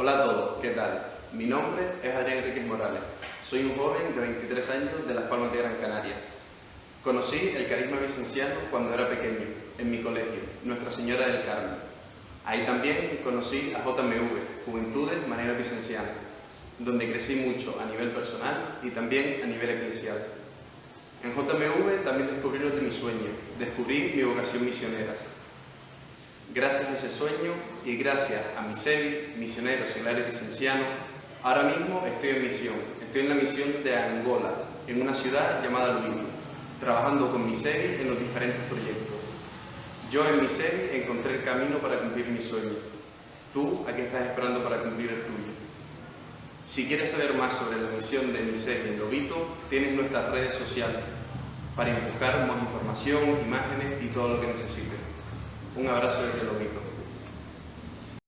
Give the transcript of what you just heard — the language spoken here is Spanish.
Hola a todos, ¿qué tal? Mi nombre es Adrián Enriquez Morales. Soy un joven de 23 años de Las Palmas de Gran Canaria. Conocí el carisma vicenciano cuando era pequeño, en mi colegio, Nuestra Señora del Carmen. Ahí también conocí a JMV, Juventudes Manera Vicenciana, donde crecí mucho a nivel personal y también a nivel eclesial. En JMV también descubrí lo de mi sueño, descubrí mi vocación misionera. Gracias a ese sueño y gracias a mi SEBI, misionero seglares licenciano, ahora mismo estoy en misión. Estoy en la misión de Angola, en una ciudad llamada Luino, trabajando con mi en los diferentes proyectos. Yo en mi encontré el camino para cumplir mi sueño. ¿Tú a qué estás esperando para cumplir el tuyo? Si quieres saber más sobre la misión de mi en Lobito, tienes nuestras redes sociales para buscar más información, imágenes y todo lo que necesites. Un abrazo desde Lobito.